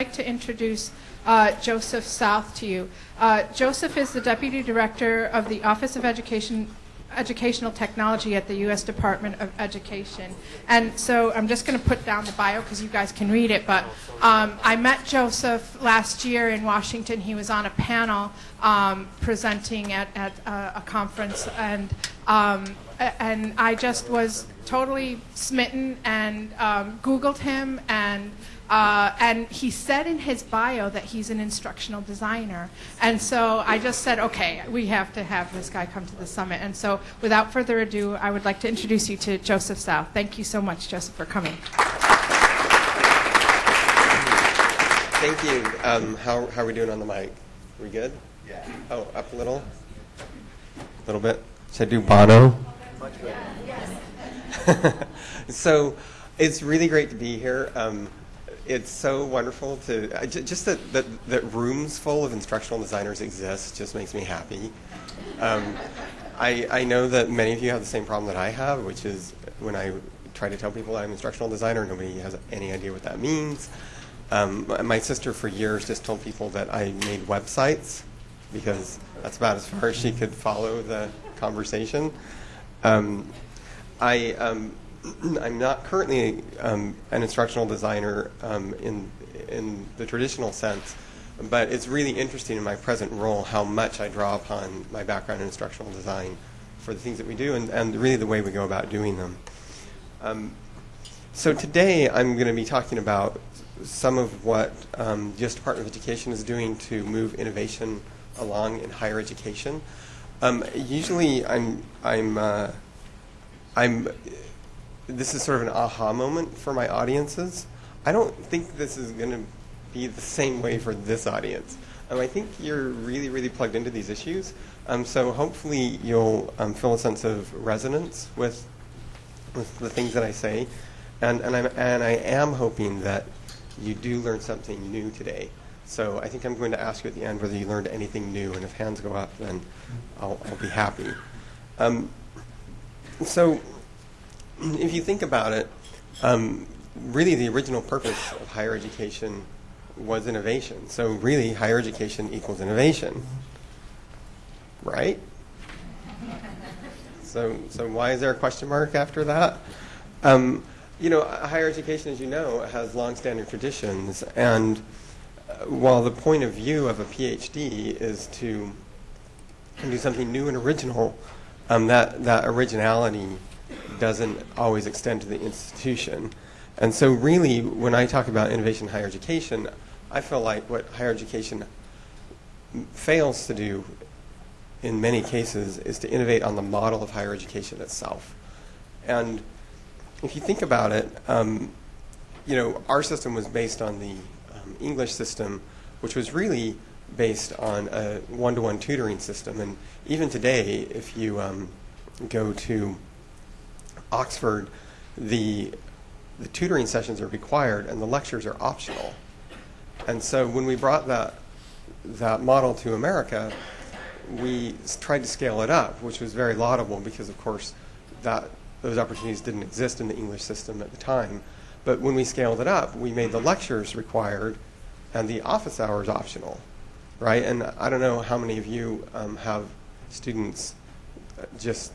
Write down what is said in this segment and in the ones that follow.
I'd like to introduce uh, Joseph South to you. Uh, Joseph is the Deputy Director of the Office of Education, Educational Technology at the U.S. Department of Education. And so I'm just going to put down the bio because you guys can read it. But um, I met Joseph last year in Washington. He was on a panel um, presenting at, at uh, a conference, and um, and I just was totally smitten and um, Googled him and. Uh, and he said in his bio that he's an instructional designer. And so I just said, okay, we have to have this guy come to the summit. And so without further ado, I would like to introduce you to Joseph South. Thank you so much, Joseph, for coming. Thank you. Um, how, how are we doing on the mic? We good? Yeah. Oh, up a little? A little bit? Should I do Bono? Much better. so it's really great to be here. Um, it's so wonderful to uh, just that, that, that rooms full of instructional designers exist just makes me happy. Um, I, I know that many of you have the same problem that I have, which is when I try to tell people I'm an instructional designer, nobody has any idea what that means. Um, my- my sister, for years, just told people that I made websites because that's about as far as she could follow the conversation. Um, I, um, I'm not currently um, an instructional designer um, in, in the traditional sense, but it's really interesting in my present role how much I draw upon my background in instructional design for the things that we do and, and really the way we go about doing them. Um, so today I'm going to be talking about some of what um, U.S. Department of Education is doing to move innovation along in higher education. Um, usually I'm, I'm, uh, I'm, this is sort of an aha moment for my audiences. I don't think this is going to be the same way for this audience. Um, I think you're really, really plugged into these issues. Um, so hopefully you'll um, feel a sense of resonance with with the things that I say, and and I'm and I am hoping that you do learn something new today. So I think I'm going to ask you at the end whether you learned anything new, and if hands go up, then I'll, I'll be happy. Um, so if you think about it, um, really the original purpose of higher education was innovation. So really, higher education equals innovation, right? So, so why is there a question mark after that? Um, you know, higher education, as you know, has long-standing traditions, and uh, while the point of view of a PhD is to do something new and original, um, that that originality doesn't always extend to the institution. And so, really, when I talk about innovation in higher education, I feel like what higher education fails to do in many cases is to innovate on the model of higher education itself. And if you think about it, um, you know, our system was based on the um, English system, which was really based on a one-to-one tutoring system. And even today, if you um, go to Oxford, the the tutoring sessions are required and the lectures are optional. And so when we brought that that model to America, we tried to scale it up, which was very laudable because, of course, that those opportunities didn't exist in the English system at the time. But when we scaled it up, we made the lectures required and the office hours optional, right? And I don't know how many of you um, have students uh, just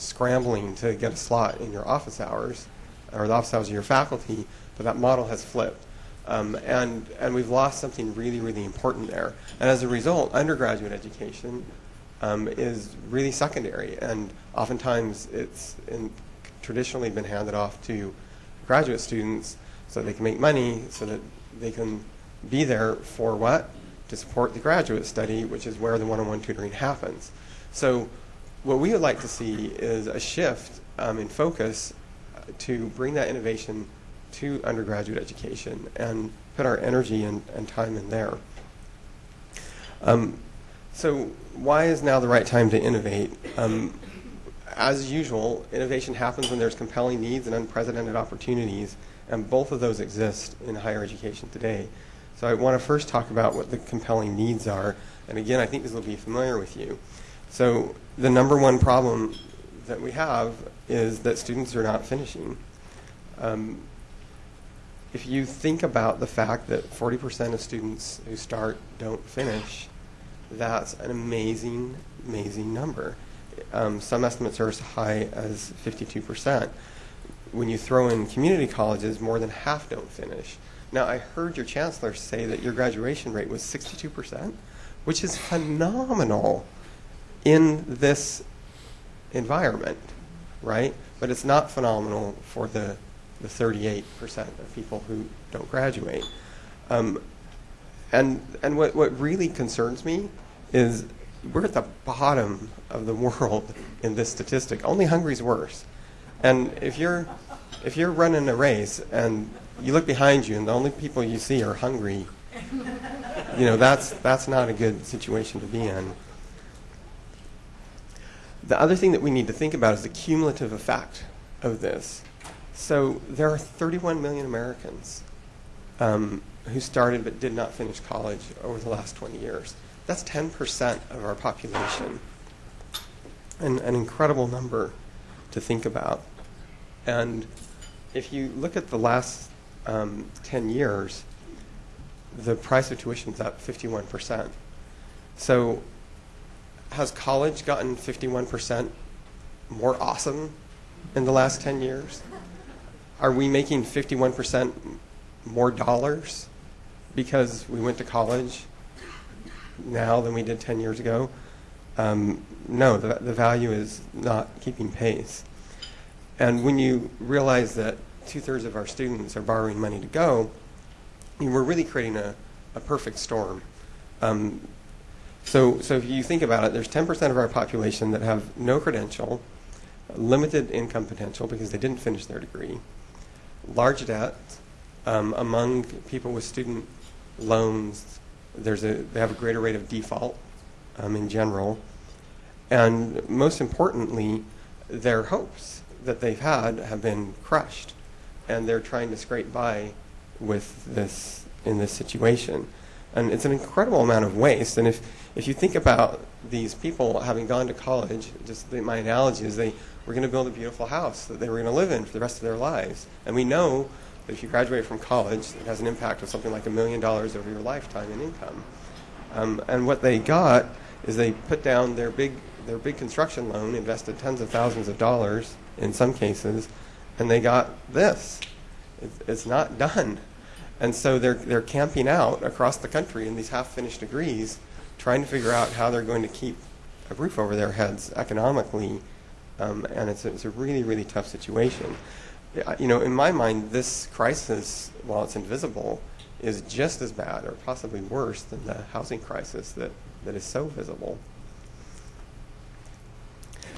scrambling to get a slot in your office hours or the office hours of your faculty, but that model has flipped. Um, and, and we've lost something really, really important there. And as a result, undergraduate education um, is really secondary, and oftentimes it's in, traditionally been handed off to graduate students so they can make money, so that they can be there for what? To support the graduate study, which is where the one-on-one tutoring happens. So what we would like to see is a shift um, in focus to bring that innovation to undergraduate education and put our energy and, and time in there. Um, so why is now the right time to innovate? Um, as usual, innovation happens when there's compelling needs and unprecedented opportunities, and both of those exist in higher education today. So I want to first talk about what the compelling needs are, and again, I think this will be familiar with you. So the number one problem that we have is that students are not finishing. Um, if you think about the fact that 40% of students who start don't finish, that's an amazing, amazing number. Um, some estimates are as high as 52%. When you throw in community colleges, more than half don't finish. Now, I heard your chancellor say that your graduation rate was 62%, which is phenomenal in this environment, right? But it's not phenomenal for the, the 38% of people who don't graduate. Um, and and what, what really concerns me is we're at the bottom of the world in this statistic. Only Hungary's worse. And if you're if you're running a race and you look behind you and the only people you see are hungry, you know that's that's not a good situation to be in. The other thing that we need to think about is the cumulative effect of this. So there are 31 million Americans um, who started but did not finish college over the last 20 years. That's 10% of our population. An, an incredible number to think about. And if you look at the last um, 10 years, the price of tuition is up 51%. So has college gotten 51% more awesome in the last 10 years? Are we making 51% more dollars because we went to college now than we did 10 years ago? Um, no, the, the value is not keeping pace. And when you realize that two thirds of our students are borrowing money to go, we're really creating a, a perfect storm. Um, so, so if you think about it, there's 10% of our population that have no credential, limited income potential because they didn't finish their degree, large debt um, among people with student loans. There's a they have a greater rate of default um, in general, and most importantly, their hopes that they've had have been crushed, and they're trying to scrape by with this in this situation, and it's an incredible amount of waste. And if if you think about these people having gone to college, just the, my analogy is they were going to build a beautiful house that they were going to live in for the rest of their lives. And we know that if you graduate from college, it has an impact of something like a million dollars over your lifetime in income. Um, and what they got is they put down their big their big construction loan, invested tens of thousands of dollars in some cases, and they got this. It's, it's not done. And so they're, they're camping out across the country in these half finished degrees trying to figure out how they're going to keep a roof over their heads economically, um, and it's a, it's a really, really tough situation. You know, in my mind, this crisis, while it's invisible, is just as bad or possibly worse than the housing crisis that, that is so visible.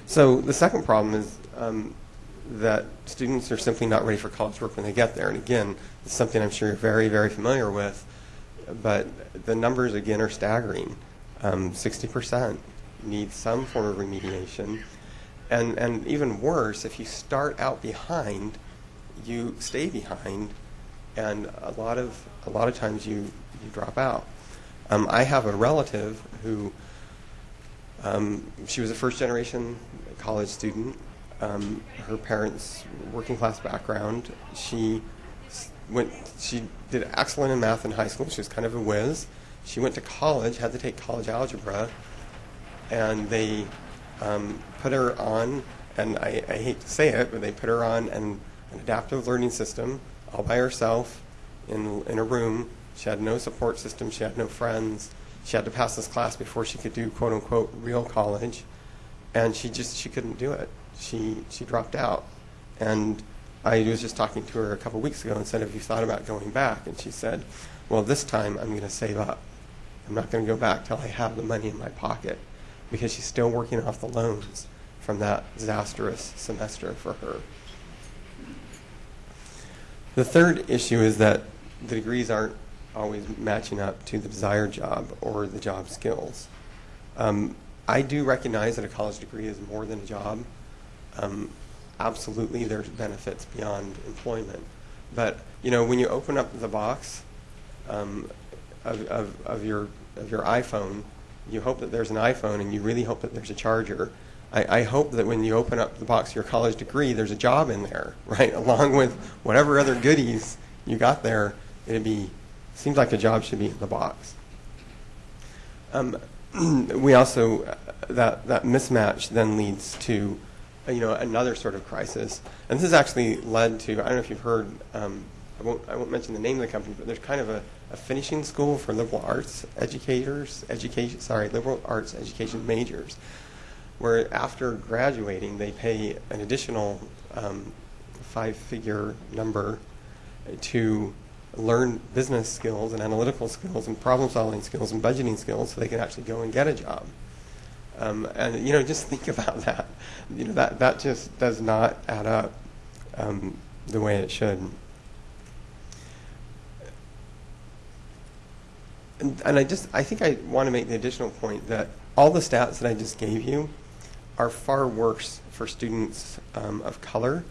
So the second problem is um, that students are simply not ready for college work when they get there. And again, it's something I'm sure you're very, very familiar with, but the numbers again are staggering um, 60% need some form of remediation. And, and even worse, if you start out behind, you stay behind, and a lot of, a lot of times you, you drop out. Um, I have a relative who, um, she was a first generation college student. Um, her parents, working class background. She went, she did excellent in math in high school. She was kind of a whiz she went to college, had to take college algebra, and they um, put her on, and I, I, hate to say it, but they put her on an, an adaptive learning system all by herself in, in a room. She had no support system, she had no friends. She had to pass this class before she could do quote unquote real college. And she just she couldn't do it. She she dropped out. And I was just talking to her a couple weeks ago and said, Have you thought about going back? And she said, Well, this time I'm going to save up. I'm not going to go back till I have the money in my pocket because she's still working off the loans from that disastrous semester for her. The third issue is that the degrees aren't always matching up to the desired job or the job skills. Um, I do recognize that a college degree is more than a job. Um, absolutely, there's benefits beyond employment. But you know, when you open up the box, um, of, of, of, your, of your iPhone, you hope that there's an iPhone and you really hope that there's a charger. I, I hope that when you open up the box of your college degree, there's a job in there, right, along with whatever other goodies you got there, it'd be, seems like a job should be in the box. Um, we also, uh, that, that mismatch then leads to, you know, another sort of crisis. And this has actually led to, I don't know if you've heard, um, I, won't, I won't mention the name of the company, but there's kind of a, a finishing school for liberal arts educators, education, sorry, liberal arts education majors, where after graduating, they pay an additional um, five-figure number to learn business skills and analytical skills and problem-solving skills and budgeting skills so they can actually go and get a job. Um, and you know, just think about that. You know, that that just does not add up um, the way it should. And, and I just, I think I want to make the additional point that all the stats that I just gave you are far worse for students um, of color,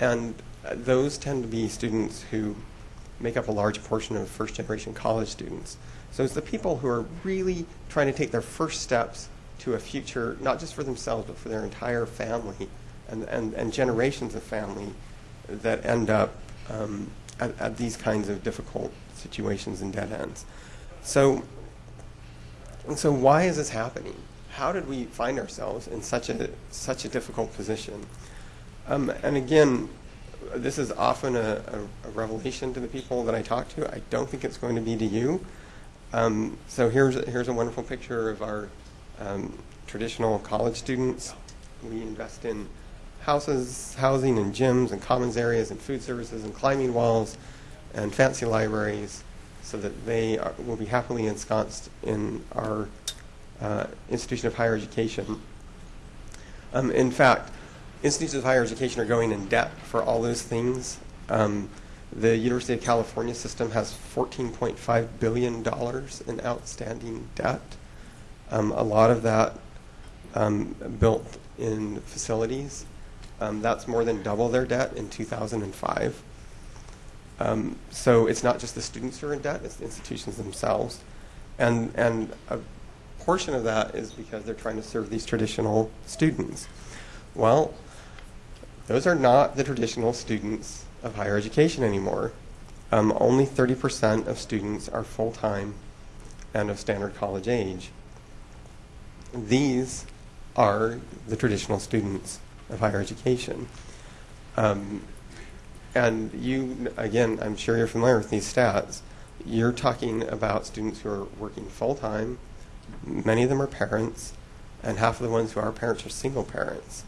and those tend to be students who make up a large portion of first generation college students. So it's the people who are really trying to take their first steps to a future, not just for themselves, but for their entire family and, and, and generations of family that end up um, at, at these kinds of difficult situations and dead ends. So, and so why is this happening? How did we find ourselves in such a, such a difficult position? Um, and again, this is often a, a, a, revelation to the people that I talk to. I don't think it's going to be to you. Um, so here's here's a wonderful picture of our um, traditional college students. We invest in houses, housing, and gyms, and commons areas, and food services, and climbing walls, and fancy libraries, so that they are, will be happily ensconced in our uh, institution of higher education. Um, in fact, institutions of higher education are going in debt for all those things. Um, the University of California system has $14.5 billion in outstanding debt. Um, a lot of that um, built in facilities. Um, that's more than double their debt in 2005. Um, so it's not just the students who are in debt, it's the institutions themselves. And, and a portion of that is because they're trying to serve these traditional students. Well, those are not the traditional students of higher education anymore. Um, only 30% of students are full time and of standard college age. These are the traditional students of higher education. Um, and you, again, I'm sure you're familiar with these stats. You're talking about students who are working full time, many of them are parents, and half of the ones who are parents are single parents.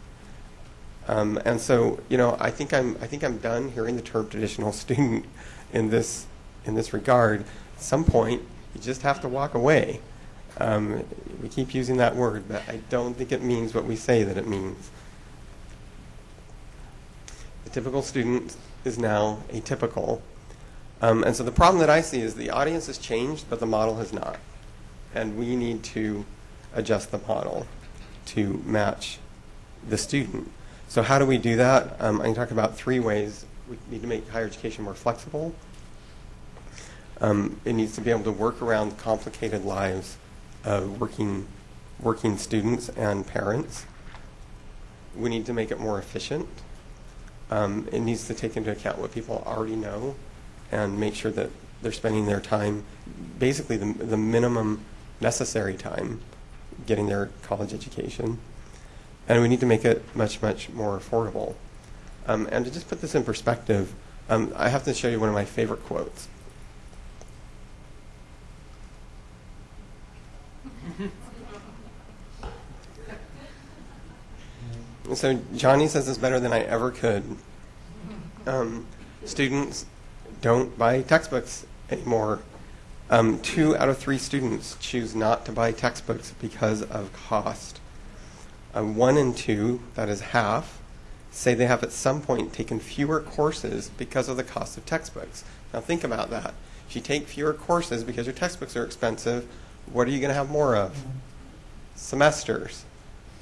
Um, and so, you know, I think I'm I think I'm done hearing the term traditional student in this in this regard. At some point, you just have to walk away. Um, we keep using that word, but I don't think it means what we say that it means. The typical student is now atypical. Um, and so the problem that I see is the audience has changed, but the model has not. And we need to adjust the model to match the student. So how do we do that? Um, I can talk about three ways. We need to make higher education more flexible. Um, it needs to be able to work around complicated lives of working, working students and parents. We need to make it more efficient. Um, it needs to take into account what people already know and make sure that they're spending their time, basically the, the minimum necessary time, getting their college education and we need to make it much, much more affordable. Um, and to just put this in perspective, um, I have to show you one of my favorite quotes. so Johnny says this better than I ever could. Um, students don't buy textbooks anymore. Um, two out of three students choose not to buy textbooks because of cost. Uh, one and two, that is half, say they have at some point taken fewer courses because of the cost of textbooks. Now think about that. If you take fewer courses because your textbooks are expensive, what are you going to have more of? Semesters.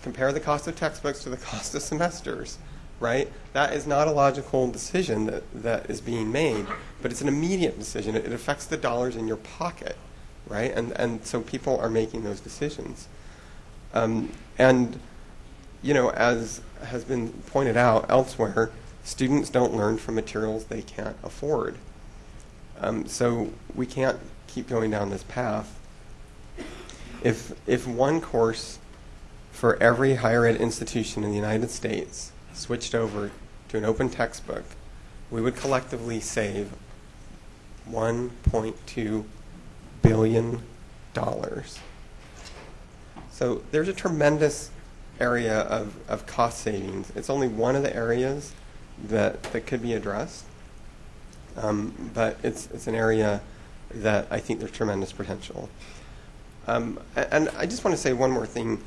Compare the cost of textbooks to the cost of semesters, right? That is not a logical decision that, that is being made, but it's an immediate decision. It, it affects the dollars in your pocket, right? And, and so people are making those decisions. Um, and you know, as has been pointed out elsewhere, Students don't learn from materials they can't afford. Um, so we can't keep going down this path. If, if one course for every higher ed institution in the United States switched over to an open textbook, we would collectively save $1.2 billion. So there's a tremendous area of, of cost savings. It's only one of the areas that, that could be addressed, um, but it's, it's an area that I think there's tremendous potential. Um, and I just want to say one more thing.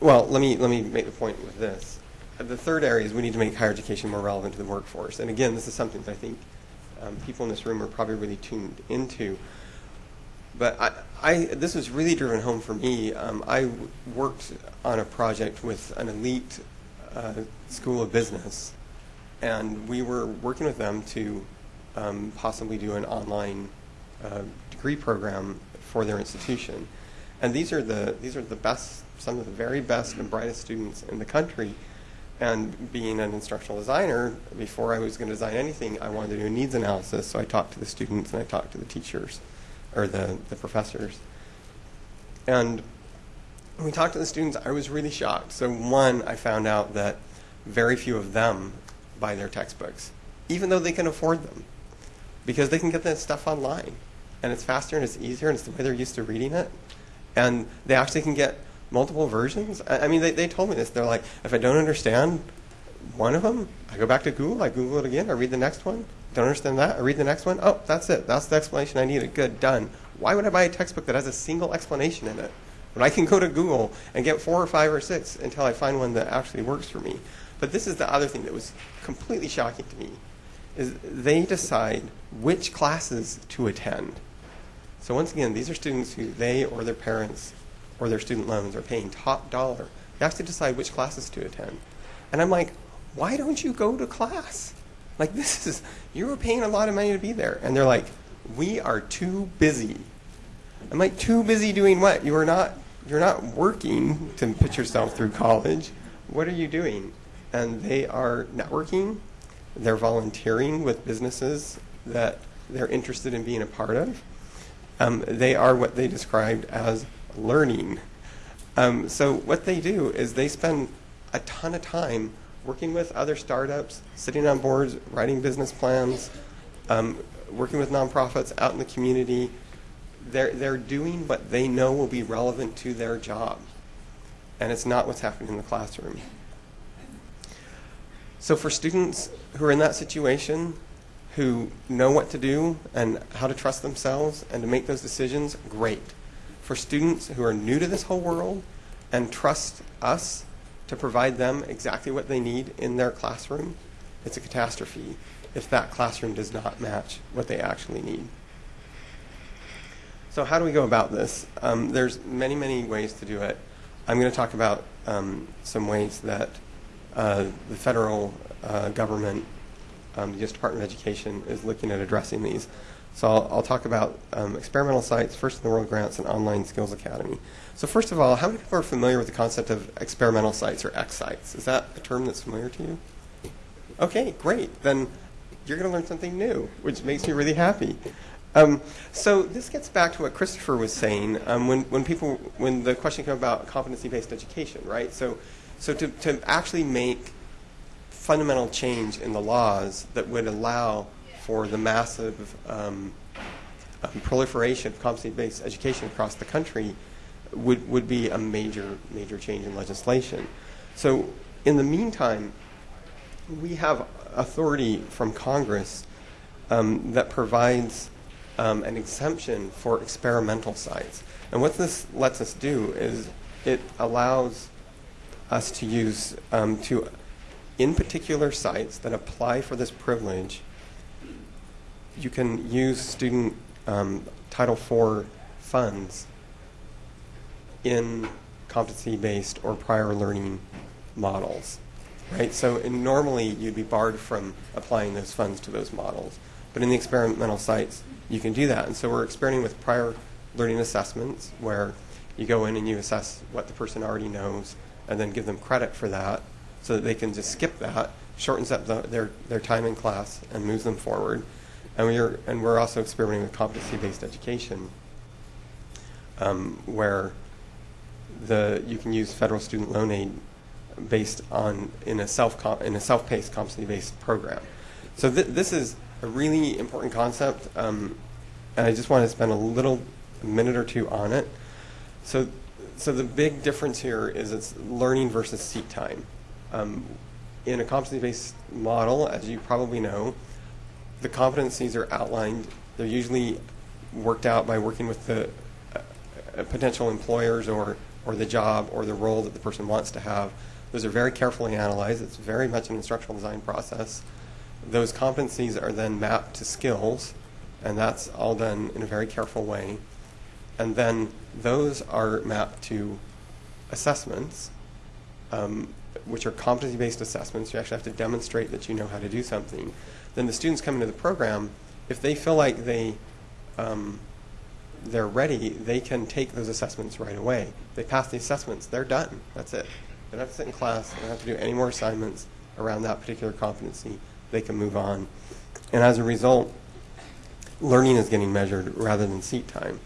Well, let me, let me make the point with this. The third area is we need to make higher education more relevant to the workforce. And again, this is something that I think um, people in this room are probably really tuned into. But I, I, this was really driven home for me. Um, worked on a project with an elite uh, school of business, and we were working with them to um, possibly do an online uh, degree program for their institution. And these are the these are the best, some of the very best and brightest students in the country. And being an instructional designer, before I was going to design anything, I wanted to do a needs analysis. So I talked to the students and I talked to the teachers or the, the professors. And when we talked to the students, I was really shocked. So, one, I found out that very few of them buy their textbooks, even though they can afford them, because they can get that stuff online. And it's faster and it's easier and it's the way they're used to reading it. And they actually can get multiple versions. I, I mean, they, they told me this. They're like, if I don't understand one of them, I go back to Google, I Google it again, I read the next one. Don't understand that, I read the next one. Oh, that's it. That's the explanation I needed. Good, done. Why would I buy a textbook that has a single explanation in it? When I can go to Google and get four or five or six until I find one that actually works for me. But this is the other thing that was completely shocking to me is they decide which classes to attend. So once again, these are students who they or their parents or their student loans are paying top dollar. They have to decide which classes to attend. And I'm like, why don't you go to class? Like this is you were paying a lot of money to be there. And they're like, we are too busy. I'm like, too busy doing what? You are not you're not working to put yourself through college. What are you doing? And they are networking. They're volunteering with businesses that they're interested in being a part of. Um, they are what they described as learning. Um, so what they do is they spend a ton of time working with other startups, sitting on boards, writing business plans, um, working with nonprofits out in the community. They're, they're doing what they know will be relevant to their job. And it's not what's happening in the classroom. So for students who are in that situation, who know what to do and how to trust themselves and to make those decisions, great. For students who are new to this whole world and trust us to provide them exactly what they need in their classroom, it's a catastrophe if that classroom does not match what they actually need. So how do we go about this? Um, there's many, many ways to do it. I'm going to talk about um, some ways that uh, the federal uh, government, um, the U.S. Department of Education, is looking at addressing these. So I'll, I'll talk about um, experimental sites, first in the world grants, and online skills academy. So first of all, how many people are familiar with the concept of experimental sites or X sites? Is that a term that's familiar to you? Okay, great. Then you're going to learn something new, which makes me really happy. Um, so this gets back to what Christopher was saying um, when, when people when the question came about competency-based education, right? So, so to, to actually make fundamental change in the laws that would allow for the massive um, um, proliferation of competency-based education across the country would, would be a major major change in legislation. So in the meantime, we have authority from Congress um, that provides um, an exemption for experimental sites. And what this lets us do is it allows us to use um, to, in particular sites that apply for this privilege, you can use student um, Title IV funds in competency-based or prior learning models right? So normally you'd be barred from applying those funds to those models. But in the experimental sites, you can do that. And so we're experimenting with prior learning assessments where you go in and you assess what the person already knows and then give them credit for that so that they can just skip that, shortens up the, their, their time in class and moves them forward. And we're, and we're also experimenting with competency-based education, um, where the, you can use federal student loan aid based on, in a self, in a self-paced competency-based program. So th- this is a really important concept, um, and I just want to spend a little minute or two on it. So, so the big difference here is it's learning versus seat time. Um, in a competency-based model, as you probably know, the competencies are outlined. They're usually worked out by working with the uh, uh, potential employers or, or the job or the role that the person wants to have. Those are very carefully analyzed. It's very much an instructional design process. Those competencies are then mapped to skills, and that's all done in a very careful way. And then those are mapped to assessments, um, which are competency based assessments. You actually have to demonstrate that you know how to do something. Then the students come into the program, if they feel like they, um, they're ready, they can take those assessments right away. They pass the assessments, they're done. That's it. They don't have to sit in class, they don't have to do any more assignments around that particular competency. They can move on. And as a result, learning is getting measured rather than seat time.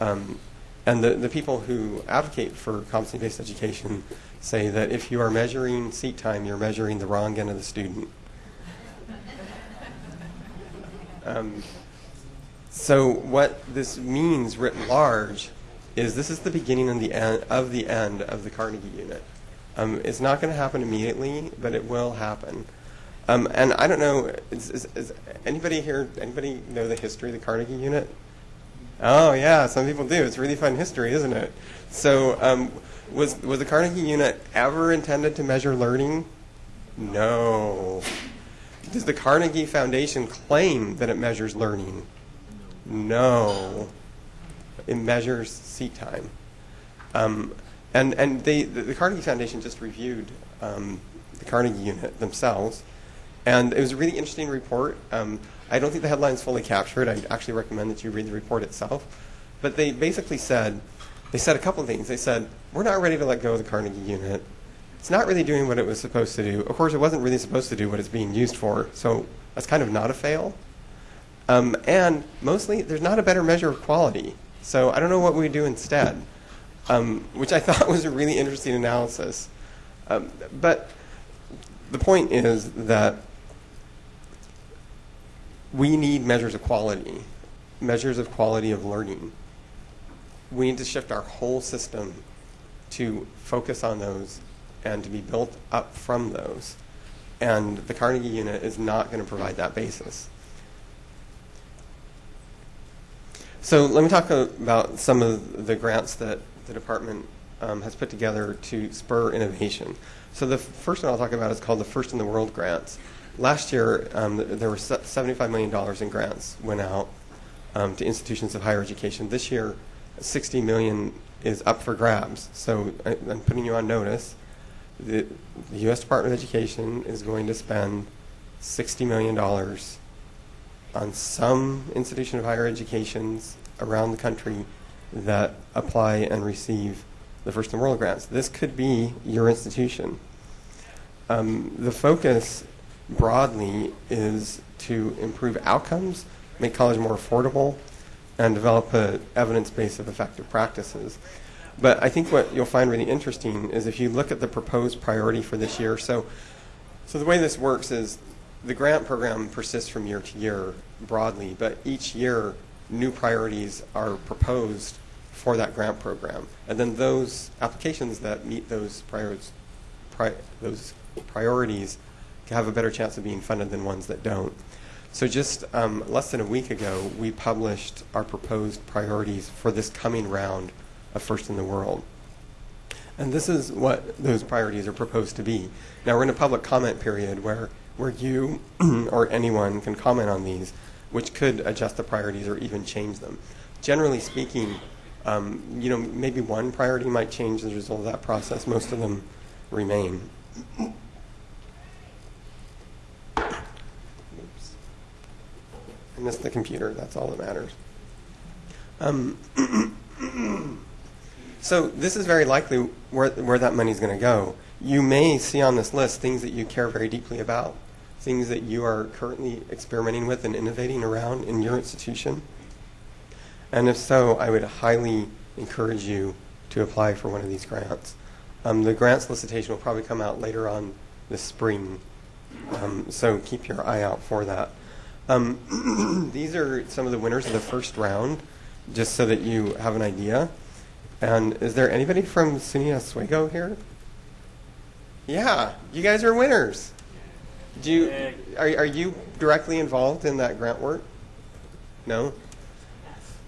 Um, and the, the people who advocate for competency based education say that if you are measuring seat time, you're measuring the wrong end of the student. Um, so what this means writ large is this is the beginning and the end of the end of the Carnegie unit. Um, it's not going to happen immediately, but it will happen. Um, and I don't know, is, is, is, anybody here, anybody know the history of the Carnegie unit? Oh yeah, some people do. It's really fun history, isn't it? So um, was, was the Carnegie unit ever intended to measure learning? No. Does the Carnegie Foundation claim that it measures learning? No. It measures seat time. Um, and and they, the, the, Carnegie Foundation just reviewed um, the Carnegie unit themselves. And it was a really interesting report. Um, I don't think the headlines fully capture it. I actually recommend that you read the report itself. But they basically said, they said a couple of things. They said, we're not ready to let go of the Carnegie unit it's not really doing what it was supposed to do. Of course, it wasn't really supposed to do what it's being used for, so that's kind of not a fail. Um, and mostly, there's not a better measure of quality. So I don't know what we do instead, um, which I thought was a really interesting analysis. Um, but the point is that we need measures of quality, measures of quality of learning. We need to shift our whole system to focus on those and to be built up from those. And the Carnegie unit is not going to provide that basis. So let me talk about some of the grants that the department um, has put together to spur innovation. So the first one I'll talk about is called the First in the World grants. Last year, um, there were $75 million in grants went out um, to institutions of higher education. This year, 60 million is up for grabs. So I, I'm putting you on notice the, the U.S. Department of Education is going to spend $60 million on some institution of higher educations around the country that apply and receive the First the World grants. This could be your institution. Um, the focus broadly is to improve outcomes, make college more affordable, and develop an evidence base of effective practices. But I think what you'll find really interesting is if you look at the proposed priority for this year. So, so the way this works is the grant program persists from year to year broadly, but each year new priorities are proposed for that grant program, and then those applications that meet those priorities, pri- those priorities have a better chance of being funded than ones that don't. So just um, less than a week ago, we published our proposed priorities for this coming round of first in the world. And this is what those priorities are proposed to be. Now, we're in a public comment period where, where you or anyone can comment on these, which could adjust the priorities or even change them. Generally speaking, um, you know, maybe one priority might change as a result of that process. Most of them remain. Oops. I missed the computer. That's all that matters. Um, So this is very likely where, where that money is going to go. you may see on this list things that you care very deeply about, things that you are currently experimenting with and innovating around in your institution. And if so, I would highly encourage you to apply for one of these grants. Um, the grant solicitation will probably come out later on this spring, um, so keep your eye out for that. Um, these are some of the winners of the first round, just so that you have an idea. And is there anybody from SUNY Oswego here? Yeah, you guys are winners. Do you, are, are you directly involved in that grant work? No?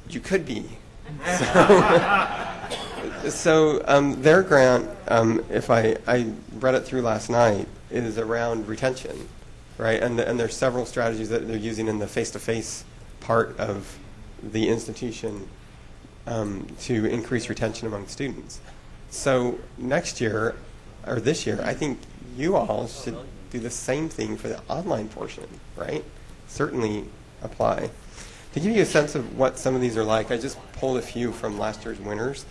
You could be. So, so um, their grant, um, if I, I read it through last night, is around retention, right? And, and there's several strategies that they're using in the face-to-face part of the institution um, to increase retention among students. So next year, or this year, I think you all should do the same thing for the online portion, right? Certainly apply. To give you a sense of what some of these are like, I just pulled a few from last year's winners.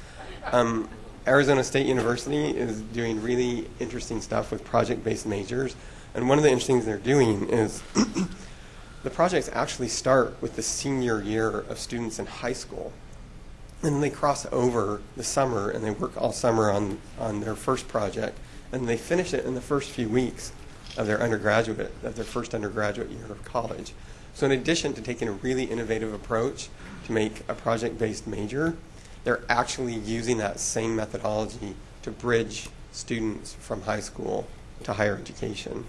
Um, Arizona State University is doing really interesting stuff with project-based majors, and one of the interesting things they're doing is the projects actually start with the senior year of students in high school, and they cross over the summer and they work all summer on, on their first project, and they finish it in the first few weeks of their undergraduate, of their first undergraduate year of college. So in addition to taking a really innovative approach to make a project-based major, they're actually using that same methodology to bridge students from high school to higher education.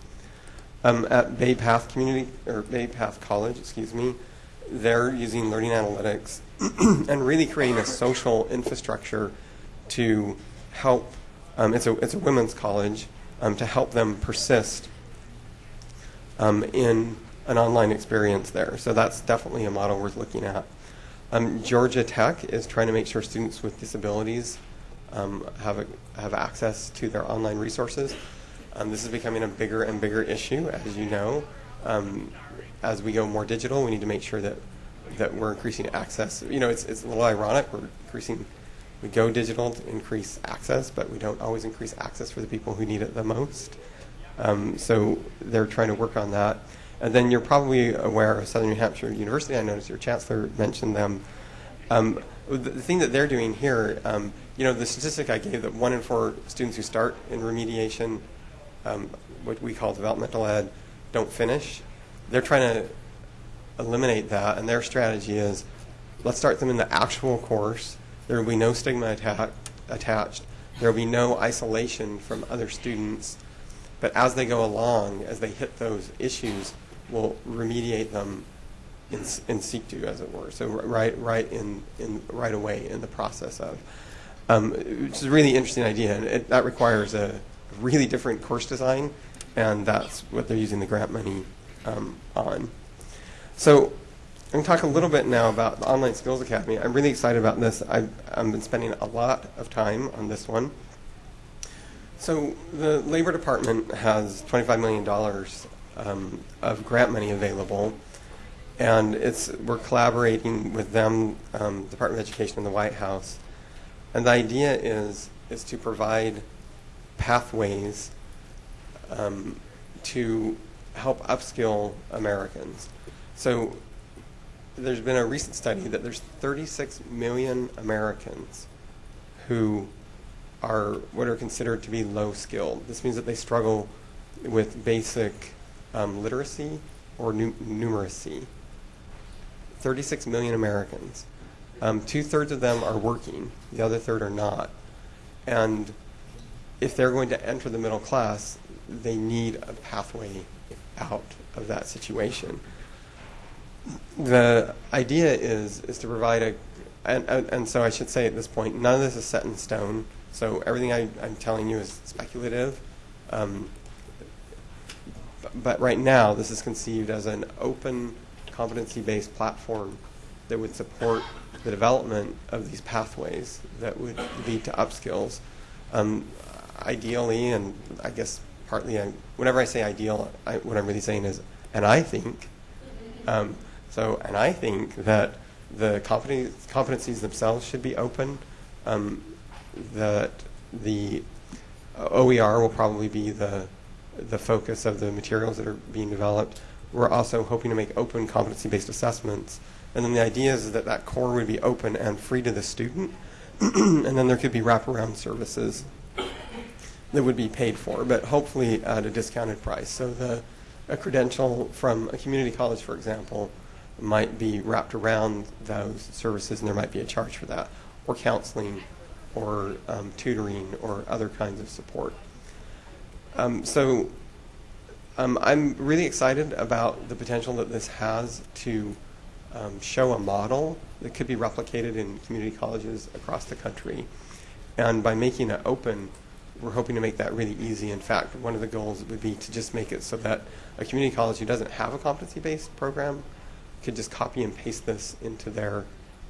Um, at Bay Path Community or Bay Path College, excuse me, they're using learning analytics and really creating a social infrastructure to help. Um, it's a it's a women's college um, to help them persist um, in an online experience there. So that's definitely a model worth looking at. Um, Georgia Tech is trying to make sure students with disabilities um, have, a, have access to their online resources. Um, this is becoming a bigger and bigger issue, as you know. Um, as we go more digital, we need to make sure that, that we're increasing access. You know, it's, it's a little ironic. We're increasing, we go digital to increase access, but we don't always increase access for the people who need it the most. Um, so they're trying to work on that. And then you're probably aware of Southern New Hampshire University. I noticed your chancellor mentioned them. Um, the, the thing that they're doing here, um, you know, the statistic I gave that one in four students who start in remediation, um, what we call developmental ed, don't finish. They're trying to eliminate that, and their strategy is let's start them in the actual course. There will be no stigma atta- attached. There will be no isolation from other students. But as they go along, as they hit those issues, we'll remediate them in, in situ, as it were. So right, right in, in right away in the process of, um, which is a really interesting idea, and it, that requires a really different course design, and that's what they're using the grant money um, on. So I'm going to talk a little bit now about the Online Skills Academy. I'm really excited about this. I've, I've been spending a lot of time on this one. So the Labor Department has $25 million um, of grant money available, and it's we're collaborating with them, um, Department of Education, and the White House. And the idea is is to provide pathways um, to help upskill Americans. So there's been a recent study that there's 36 million Americans who are what are considered to be low skilled. This means that they struggle with basic um, literacy or nu- numeracy. 36 million Americans. Um, Two thirds of them are working, the other third are not. And if they're going to enter the middle class, they need a pathway out of that situation. The idea is is to provide a, and, and, and so I should say at this point, none of this is set in stone. So everything I, am telling you is speculative. Um, but right now, this is conceived as an open, competency-based platform that would support the development of these pathways that would lead to upskills. Um, ideally, and I guess partly, I, whenever I say ideal, I, what I'm really saying is, and I think, um, so, and I think that the competencies themselves should be open. Um, that the OER will probably be the, the focus of the materials that are being developed. We're also hoping to make open competency-based assessments. And then the idea is that that core would be open and free to the student. and then there could be wraparound services that would be paid for, but hopefully at a discounted price. So the, a credential from a community college, for example, might be wrapped around those services and there might be a charge for that, or counseling, or um, tutoring, or other kinds of support. Um, so um, I'm really excited about the potential that this has to um, show a model that could be replicated in community colleges across the country. And by making it open, we're hoping to make that really easy. In fact, one of the goals would be to just make it so that a community college who doesn't have a competency-based program could just copy and paste this into their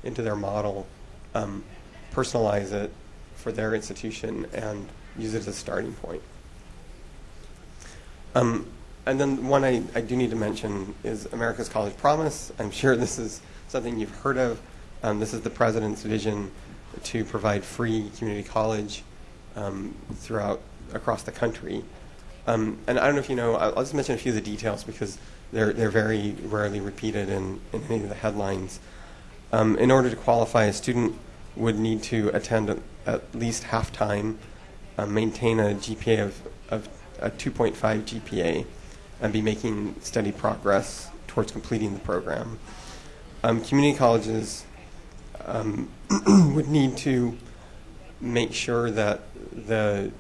into their model, um, personalize it for their institution, and use it as a starting point. Um, and then one I, I do need to mention is America's College Promise. I'm sure this is something you've heard of. Um, this is the president's vision to provide free community college um, throughout across the country. Um, and I don't know if you know, I'll, I'll just mention a few of the details because they're, they're very rarely repeated in, in any of the headlines. Um, in order to qualify, a student would need to attend a, at least half time, uh, maintain a GPA of, of a 2.5 GPA, and be making steady progress towards completing the program. Um, community colleges um, would need to make sure that the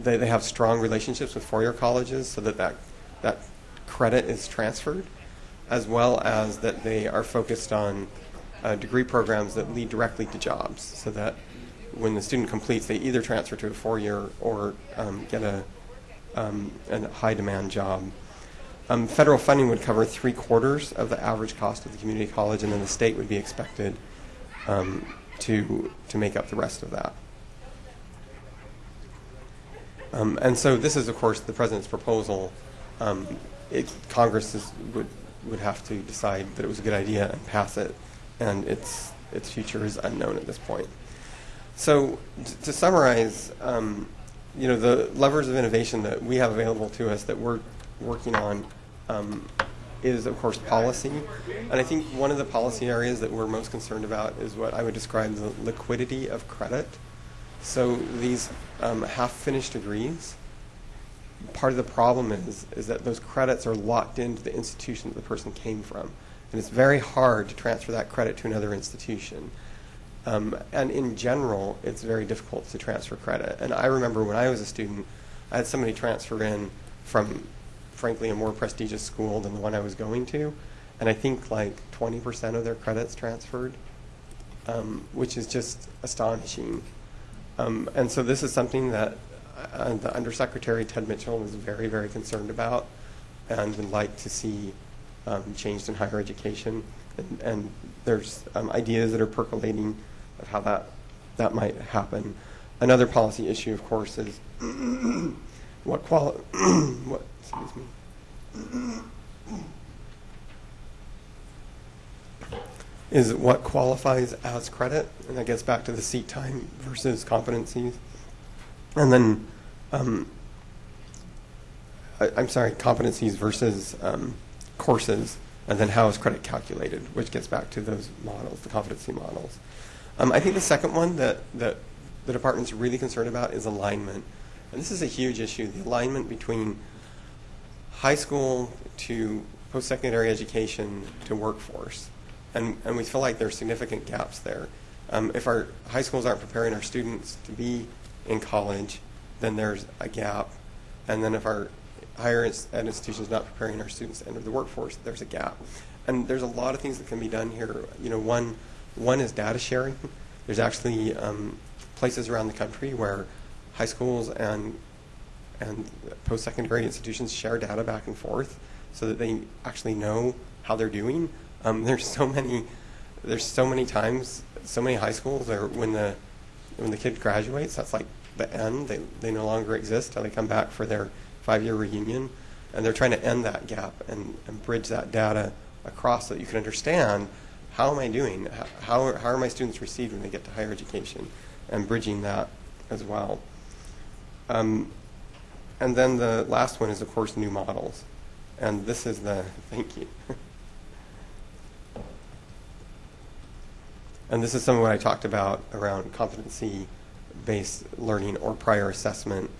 they, they have strong relationships with four-year colleges so that, that that credit is transferred, as well as that they are focused on uh, degree programs that lead directly to jobs, so that when the student completes, they either transfer to a four-year or um, get a, um, a high-demand job. Um, federal funding would cover three quarters of the average cost of the community college, and then the state would be expected um, to to make up the rest of that. Um, and so this is, of course, the president's proposal. Um, it, Congress is, would would have to decide that it was a good idea and pass it, and its its future is unknown at this point. So to summarize, um, you know, the levers of innovation that we have available to us that we're working on um, is, of course, policy. And I think one of the policy areas that we're most concerned about is what I would describe the liquidity of credit. So these um, half-finished degrees, part of the problem is, is that those credits are locked into the institution that the person came from. And it's very hard to transfer that credit to another institution. Um, and in general, it's very difficult to transfer credit. And I remember when I was a student, I had somebody transfer in from, frankly, a more prestigious school than the one I was going to. And I think like 20% of their credits transferred, um, which is just astonishing. Um, and so this is something that uh, the Undersecretary Ted Mitchell is very, very concerned about and would like to see um, changed in higher education. And, and there's um, ideas that are percolating of how that, that might happen. Another policy issue, of course, is what quali- what, excuse me, is what qualifies as credit, and that gets back to the seat time versus competencies. And then, um, I, am sorry, competencies versus um, courses, and then how is credit calculated, which gets back to those models, the competency models. Um, I think the second one that, that the department's really concerned about is alignment. And this is a huge issue, the alignment between high school to post-secondary education to workforce. And, and we feel like there are significant gaps there. Um, if our high schools aren't preparing our students to be in college, then there's a gap. And then if our higher ed institutions not preparing our students to enter the workforce, there's a gap. And there's a lot of things that can be done here. You know, one, one is data sharing. There's actually um, places around the country where high schools and and post-secondary institutions share data back and forth so that they actually know how they're doing. Um, there's so many, there's so many times, so many high schools are when the when the kid graduates, that's like the end. They they no longer exist till they come back for their five-year reunion, and they're trying to end that gap and, and bridge that data across so that you can understand how am I doing? How, are, how are my students received when they get to higher education? And bridging that as well. Um, and then the last one is, of course, new models. And this is the, thank you. And this is some of what I talked about around competency-based learning or prior assessment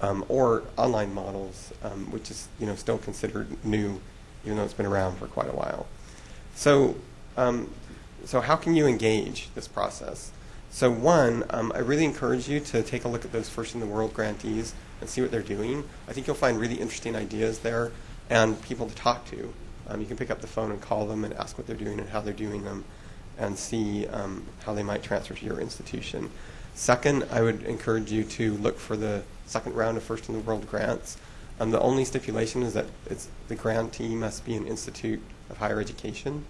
um, or online models, um, which is, you know, still considered new, even though it's been around for quite a while. So, um, so how can you engage this process? So one, um, I really encourage you to take a look at those first in the world grantees and see what they're doing. I think you'll find really interesting ideas there and people to talk to. Um, you can pick up the phone and call them and ask what they're doing and how they're doing them and see um, how they might transfer to your institution. Second, I would encourage you to look for the second round of first in the world grants. Um, the only stipulation is that it's, the grantee must be an institute of higher education.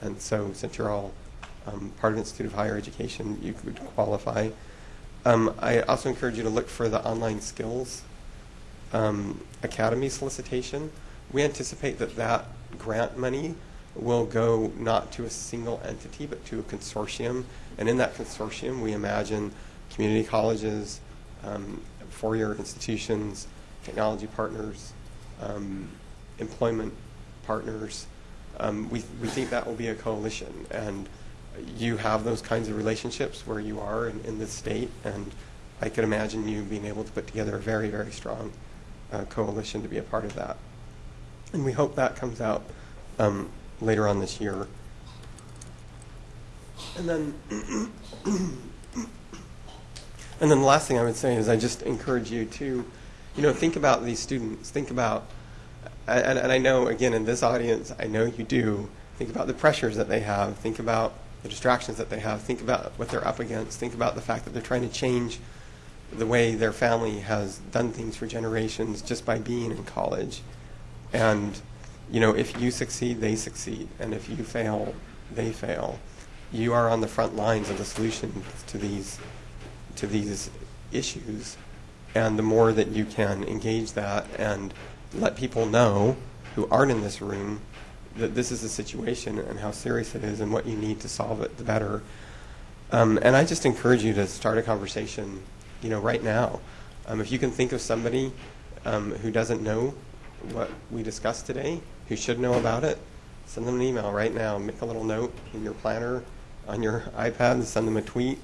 And so since you're all um, part of an Institute of Higher Education, you could qualify. Um, I also encourage you to look for the online skills um, academy solicitation. We anticipate that that grant money will go not to a single entity but to a consortium. And in that consortium, we imagine community colleges, um, four-year institutions, technology partners, um, employment partners. Um, we, we think that will be a coalition. And you have those kinds of relationships where you are in, in this state. And I could imagine you being able to put together a very, very strong uh, coalition to be a part of that. And we hope that comes out um, later on this year. And then, and then the last thing I would say is I just encourage you to, you know, think about these students. Think about, and, and I know again in this audience, I know you do. Think about the pressures that they have. Think about the distractions that they have. Think about what they're up against. Think about the fact that they're trying to change the way their family has done things for generations just by being in college. And, you know, if you succeed, they succeed. And if you fail, they fail. You are on the front lines of the solution to these, to these issues. And the more that you can engage that and let people know who aren't in this room that this is the situation and how serious it is and what you need to solve it, the better. Um, and I just encourage you to start a conversation you know, right now. Um, if you can think of somebody um, who doesn't know what we discussed today, who should know about it, send them an email right now. Make a little note in your planner on your iPad send them a tweet.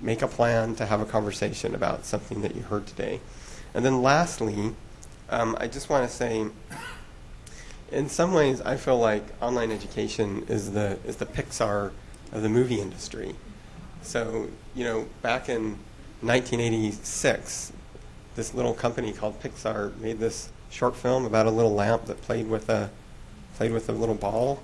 Make a plan to have a conversation about something that you heard today. And then lastly, um, I just want to say, in some ways, I feel like online education is the is the Pixar of the movie industry. So, you know, back in 1986, this little company called Pixar made this short film about a little lamp that played with a played with a little ball.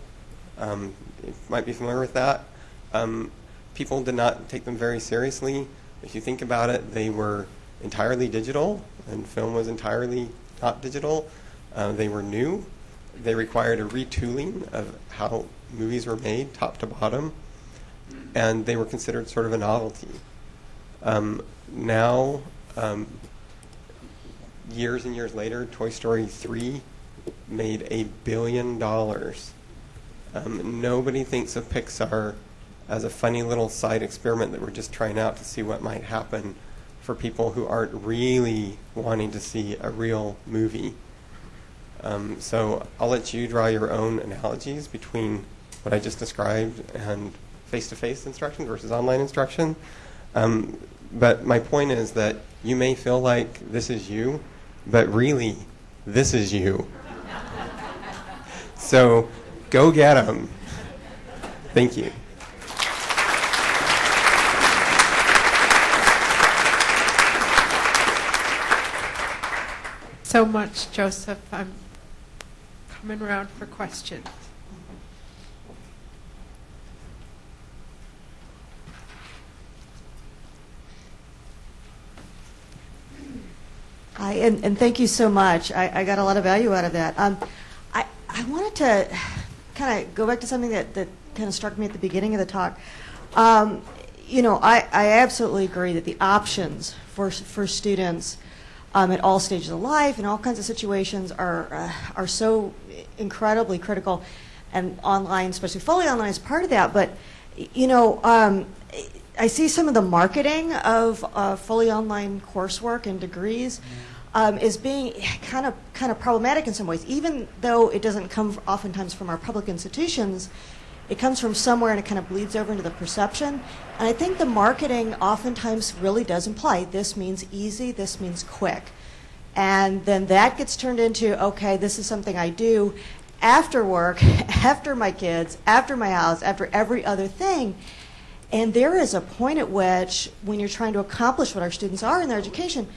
Um, you might be familiar with that. Um, people did not take them very seriously. If you think about it, they were entirely digital, and film was entirely not digital. Uh, they were new. They required a retooling of how movies were made, top to bottom, and they were considered sort of a novelty. Um, now, um, years and years later, Toy Story 3 made a billion dollars. Um, nobody thinks of Pixar as a funny little side experiment that we're just trying out to see what might happen for people who aren't really wanting to see a real movie. Um, so I'll let you draw your own analogies between what I just described and face-to-face instruction versus online instruction. Um, but my point is that you may feel like this is you, but really, this is you. so go get them. Thank you. So much, Joseph. I'm coming around for questions. And, and thank you so much. I, I got a lot of value out of that. Um, I, I wanted to kind of go back to something that, that kind of struck me at the beginning of the talk. Um, you know, I, I absolutely agree that the options for, for students um, at all stages of life and all kinds of situations are, uh, are so incredibly critical, and online, especially fully online, is part of that. But, you know, um, I see some of the marketing of uh, fully online coursework and degrees um, is being kind of kind of problematic in some ways. Even though it doesn't come oftentimes from our public institutions, it comes from somewhere and it kind of bleeds over into the perception. And I think the marketing oftentimes really does imply this means easy, this means quick. And then that gets turned into, okay, this is something I do after work, after my kids, after my house, after every other thing. And there is a point at which, when you're trying to accomplish what our students are in their education,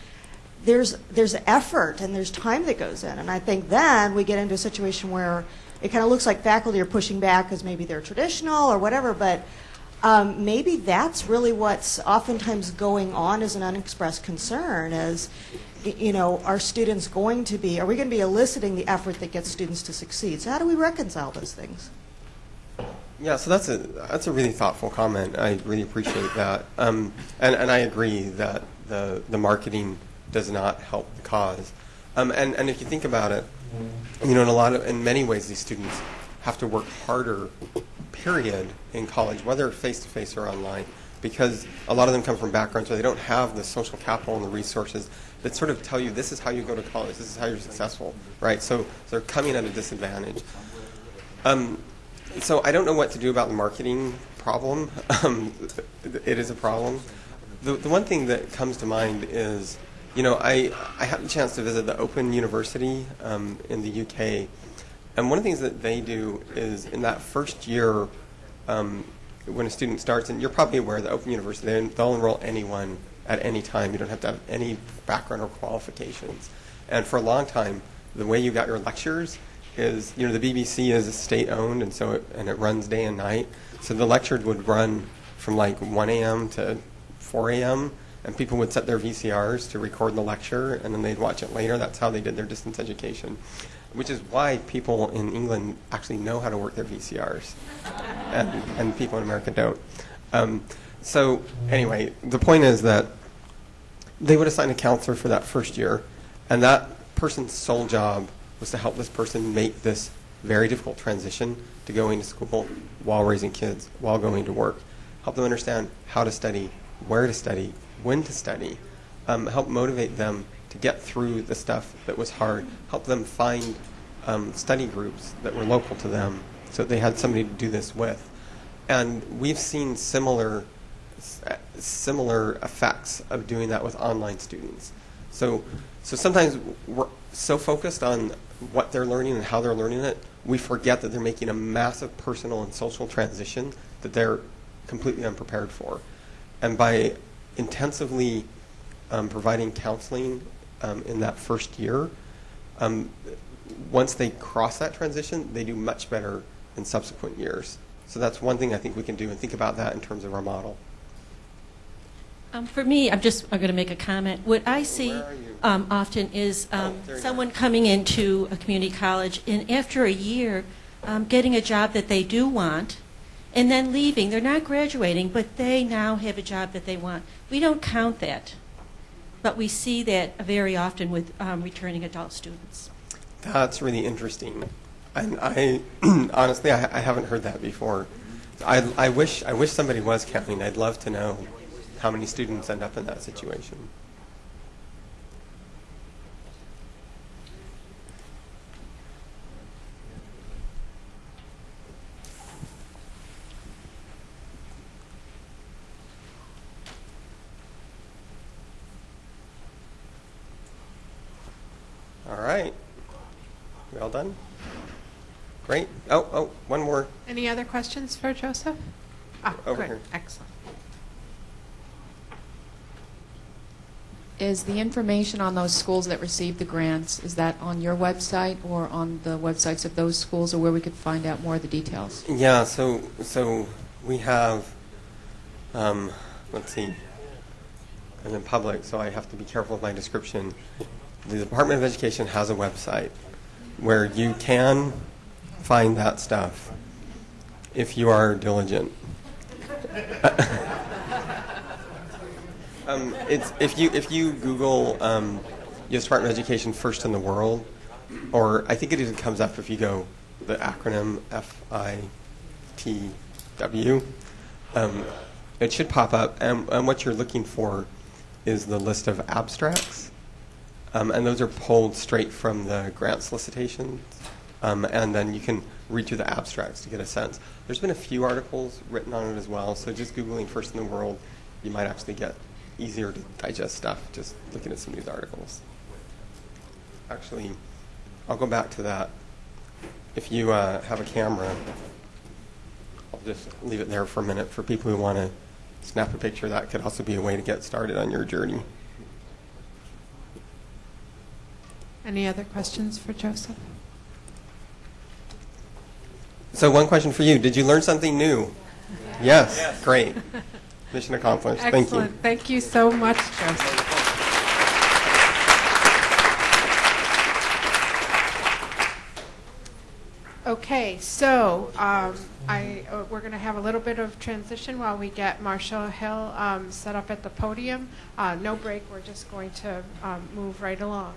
there's there's effort and there's time that goes in. And I think then we get into a situation where it kind of looks like faculty are pushing back because maybe they're traditional or whatever, but um, maybe that's really what's oftentimes going on as an unexpressed concern is, you know, are students going to be, are we going to be eliciting the effort that gets students to succeed? So how do we reconcile those things? Yeah, so that's a that's a really thoughtful comment. I really appreciate that, um, and and I agree that the the marketing does not help the cause. Um, and and if you think about it, you know, in a lot of in many ways, these students have to work harder, period, in college, whether face to face or online, because a lot of them come from backgrounds where they don't have the social capital and the resources that sort of tell you this is how you go to college, this is how you're successful, right? So they're coming at a disadvantage. Um, so I don't know what to do about the marketing problem. Um, it is a problem. The, the one thing that comes to mind is, you know, I, I had the chance to visit the Open University um, in the UK, and one of the things that they do is in that first year, um, when a student starts, and you're probably aware the Open University, they, they'll enroll anyone at any time. You don't have to have any background or qualifications. And for a long time, the way you got your lectures is, you know, the BBC is state owned, and so it, and it runs day and night. So the lectures would run from like 1 a.m. to 4 a.m. And people would set their VCRs to record the lecture, and then they'd watch it later. That's how they did their distance education, which is why people in England actually know how to work their VCRs, and, and people in America don't. Um, so anyway, the point is that they would assign a counselor for that first year, and that person's sole job was to help this person make this very difficult transition to going to school while raising kids, while going to work. Help them understand how to study, where to study, when to study. Um, help motivate them to get through the stuff that was hard. Help them find um, study groups that were local to them so they had somebody to do this with. And we've seen similar similar effects of doing that with online students. So, so sometimes we're so focused on what they're learning and how they're learning it, we forget that they're making a massive personal and social transition that they're completely unprepared for. And by intensively um, providing counseling um, in that first year, um, once they cross that transition, they do much better in subsequent years. So that's one thing I think we can do and think about that in terms of our model. Um, for me, I'm just I'm going to make a comment. What I see Where are you? um, often is um, Oh, someone coming into a community college and after a year um, getting a job that they do want and then leaving. They're not graduating, but they now have a job that they want. We don't count that, but we see that very often with um, returning adult students. That's really interesting. And I honestly, I, I haven't heard that before. I, I wish I wish somebody was counting. I'd love to know how many students end up in that situation. All right. We all done? Great. Oh, oh, one more. Any other questions for Joseph? Ah, Over good. here. Excellent. Is the information on those schools that received the grants, is that on your website or on the websites of those schools or where we could find out more of the details? Yeah, so so we have, um, let's see, I'm in public, so I have to be careful with my description. The Department of Education has a website where you can find that stuff if you are diligent. um, if you if you Google um, U.S. Department of Education first in the world, or I think it even comes up if you go the acronym F I T W. Um, it should pop up, and, and what you're looking for is the list of abstracts. Um, and those are pulled straight from the grant solicitations. Um, and then you can read through the abstracts to get a sense. There's been a few articles written on it as well, so just Googling First in the World, you might actually get easier to digest stuff just looking at some news articles. Actually, I'll go back to that. If you uh, have a camera, I'll just leave it there for a minute for people who want to snap a picture. That could also be a way to get started on your journey. Any other questions for Joseph? So, one question for you: Did you learn something new? Yes. Great. Mission accomplished. Thank you. Thank you so much, Joseph. Okay, so um, I, uh, we're going to have a little bit of transition while we get Marshall Hill um, set up at the podium. Uh, no break, we're just going to um, move right along.